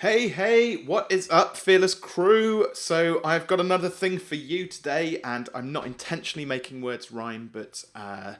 Hey, hey, what is up, Fearless Crew? So, I've got another thing for you today, and I'm not intentionally making words rhyme, but uh,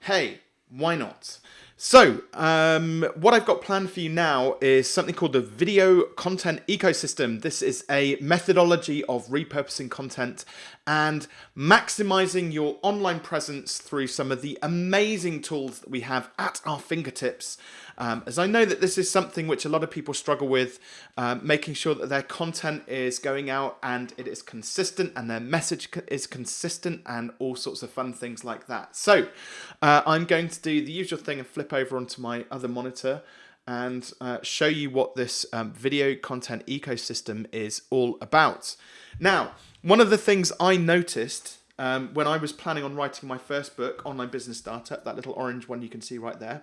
hey, why not? So, um, what I've got planned for you now is something called the Video Content Ecosystem. This is a methodology of repurposing content and maximizing your online presence through some of the amazing tools that we have at our fingertips. Um, as I know that this is something which a lot of people struggle with, um, making sure that their content is going out and it is consistent and their message is consistent and all sorts of fun things like that. So uh, I'm going to do the usual thing and flip over onto my other monitor and uh, show you what this um, video content ecosystem is all about. Now, one of the things I noticed um, when I was planning on writing my first book, Online Business Startup, that little orange one you can see right there,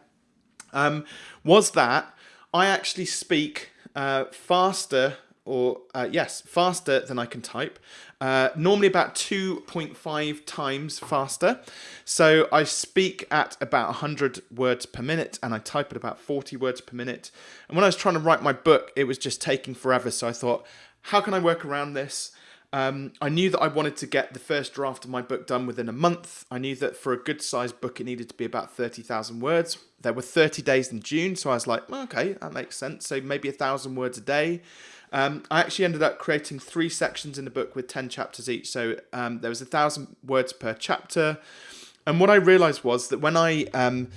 um, was that I actually speak uh, faster or uh, yes, faster than I can type. Uh, normally about 2.5 times faster. So I speak at about 100 words per minute and I type at about 40 words per minute. And when I was trying to write my book, it was just taking forever. So I thought, how can I work around this? Um, I knew that I wanted to get the first draft of my book done within a month. I knew that for a good sized book, it needed to be about 30,000 words. There were 30 days in June, so I was like, well, okay, that makes sense. So maybe a thousand words a day. Um, I actually ended up creating three sections in the book with 10 chapters each. So um, there was a thousand words per chapter. And what I realized was that when I um,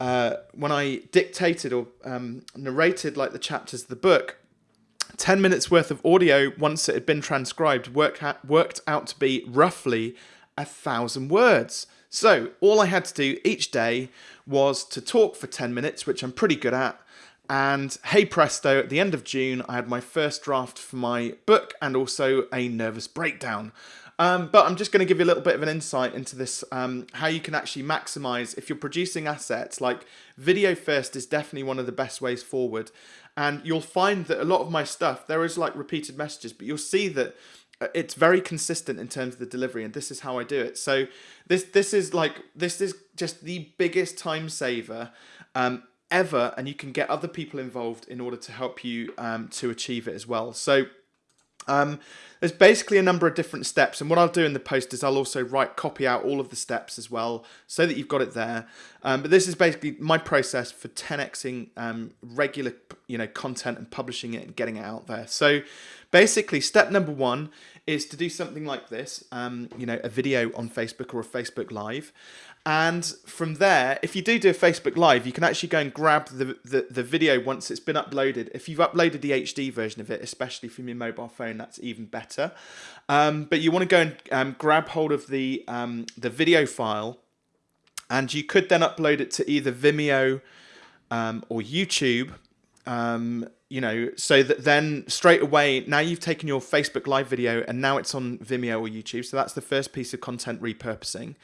uh, when I dictated or um, narrated like the chapters of the book, 10 minutes worth of audio, once it had been transcribed, work worked out to be roughly a thousand words. So all I had to do each day was to talk for 10 minutes, which I'm pretty good at. And hey presto, at the end of June, I had my first draft for my book and also a nervous breakdown. Um, but I'm just going to give you a little bit of an insight into this, um, how you can actually maximize if you're producing assets. Like video first is definitely one of the best ways forward. And you'll find that a lot of my stuff, there is like repeated messages, but you'll see that uh, it's very consistent in terms of the delivery and this is how I do it. So this this is like this is just the biggest time saver um, ever and you can get other people involved in order to help you um, to achieve it as well. So um, there's basically a number of different steps and what I'll do in the post is I'll also write copy out all of the steps as well so that you've got it there. Um, but this is basically my process for 10xing um, regular you know content and publishing it and getting it out there. So basically step number one is to do something like this um, you know a video on Facebook or a Facebook live and from there, if you do do a Facebook Live, you can actually go and grab the, the, the, video once it's been uploaded. If you've uploaded the HD version of it, especially from your mobile phone, that's even better. Um, but you want to go and um, grab hold of the, um, the video file, and you could then upload it to either Vimeo um, or YouTube. Um, you know, so that then straight away, now you've taken your Facebook Live video and now it's on Vimeo or YouTube. So that's the first piece of content repurposing.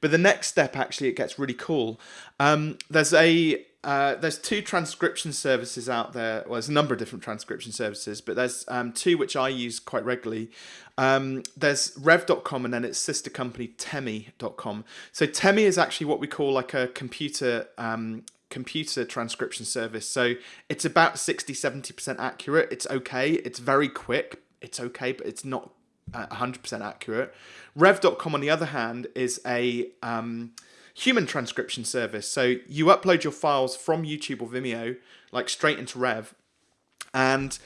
But the next step, actually, it gets really cool. Um, there's a uh, there's two transcription services out there. Well, there's a number of different transcription services, but there's um, two which I use quite regularly. Um, there's rev.com and then its sister company temi.com. So Temi is actually what we call like a computer um, computer transcription service. So it's about 60 70% accurate. It's okay. It's very quick. It's okay, but it's not 100% accurate. Rev.com, on the other hand, is a um, human transcription service. So you upload your files from YouTube or Vimeo, like straight into Rev, and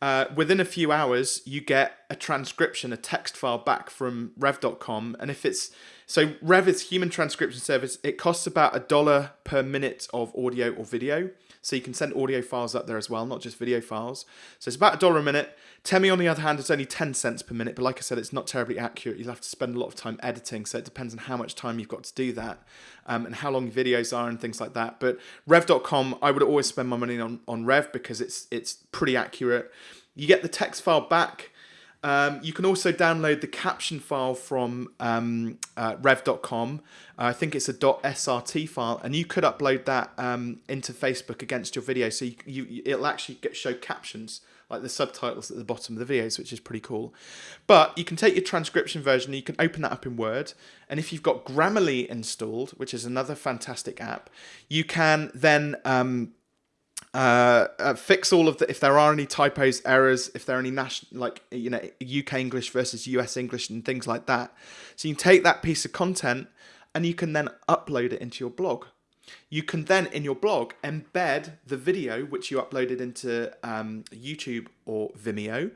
uh, within a few hours, you get a transcription, a text file back from rev.com. And if it's so, Rev is human transcription service. It costs about a dollar per minute of audio or video. So you can send audio files up there as well, not just video files. So it's about a dollar a minute. Temi, on the other hand, is only 10 cents per minute, but like I said, it's not terribly accurate. You'll have to spend a lot of time editing, so it depends on how much time you've got to do that um, and how long videos are and things like that. But Rev.com, I would always spend my money on, on Rev because it's, it's pretty accurate. You get the text file back. Um, you can also download the caption file from um, uh, rev.com. Uh, I think it's a .srt file, and you could upload that um, into Facebook against your video, so you, you it'll actually get, show captions like the subtitles at the bottom of the videos, which is pretty cool. But you can take your transcription version, you can open that up in Word, and if you've got Grammarly installed, which is another fantastic app, you can then um, uh, uh, fix all of the if there are any typos, errors, if there are any national like you know UK English versus US English and things like that. So you take that piece of content and you can then upload it into your blog. You can then in your blog embed the video which you uploaded into um, YouTube or Vimeo,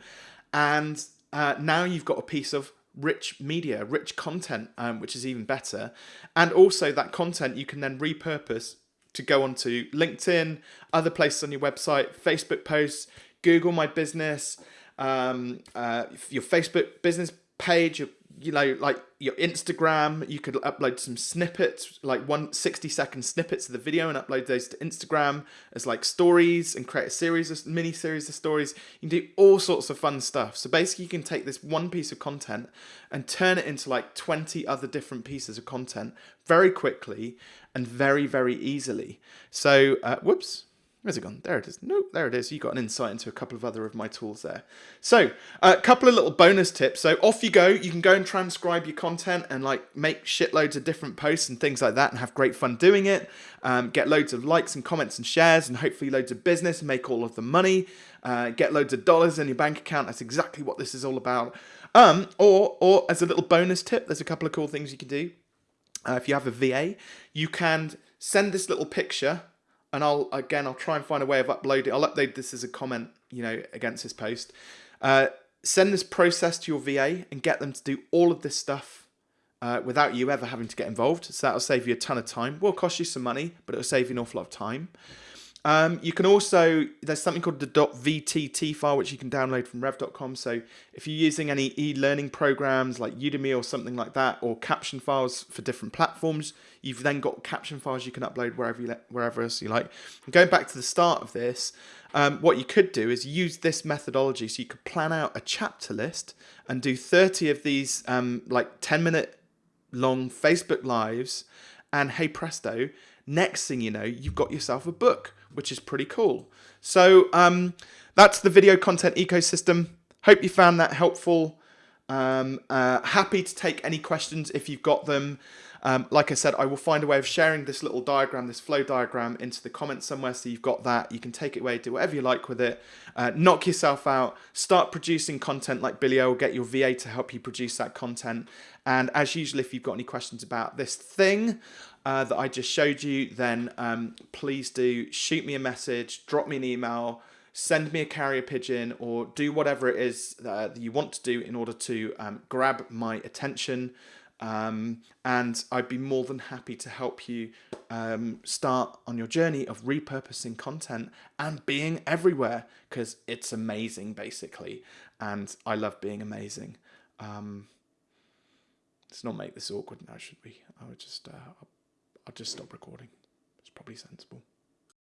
and uh, now you've got a piece of rich media, rich content, um, which is even better. And also that content you can then repurpose to go onto LinkedIn, other places on your website, Facebook posts, Google My Business, um, uh, your Facebook business page, your you know, like your Instagram, you could upload some snippets, like one 60 second snippets of the video and upload those to Instagram as like stories and create a series of mini series of stories. You can do all sorts of fun stuff. So basically you can take this one piece of content and turn it into like 20 other different pieces of content very quickly and very, very easily. So, uh, whoops, Where's it gone? There it is. Nope, there it is. You got an insight into a couple of other of my tools there. So, a couple of little bonus tips. So off you go. You can go and transcribe your content and like make shitloads of different posts and things like that and have great fun doing it. Um, get loads of likes and comments and shares and hopefully loads of business, and make all of the money, uh, get loads of dollars in your bank account. That's exactly what this is all about. Um, or, or as a little bonus tip, there's a couple of cool things you can do. Uh, if you have a VA, you can send this little picture and I'll again I'll try and find a way of uploading. I'll upload this as a comment, you know, against this post. Uh, send this process to your VA and get them to do all of this stuff uh, without you ever having to get involved. So that'll save you a ton of time. Will cost you some money, but it'll save you an awful lot of time. Um, you can also, there's something called the .vtt file, which you can download from rev.com. So if you're using any e-learning programs like Udemy or something like that, or caption files for different platforms, you've then got caption files you can upload wherever you wherever else you like. And going back to the start of this, um, what you could do is use this methodology. So you could plan out a chapter list and do 30 of these um, like 10 minute long Facebook lives. And hey presto, next thing you know, you've got yourself a book which is pretty cool. So um, that's the video content ecosystem. Hope you found that helpful. Um, uh, happy to take any questions if you've got them. Um, like I said, I will find a way of sharing this little diagram, this flow diagram into the comments somewhere so you've got that. You can take it away, do whatever you like with it. Uh, knock yourself out, start producing content like Billy O will get your VA to help you produce that content. And as usual, if you've got any questions about this thing, uh, that I just showed you, then um, please do shoot me a message, drop me an email, send me a carrier pigeon, or do whatever it is uh, that you want to do in order to um, grab my attention. Um, and I'd be more than happy to help you um, start on your journey of repurposing content and being everywhere because it's amazing, basically. And I love being amazing. Um, let's not make this awkward now, should we? I would just uh, I'll just stop recording. It's probably sensible.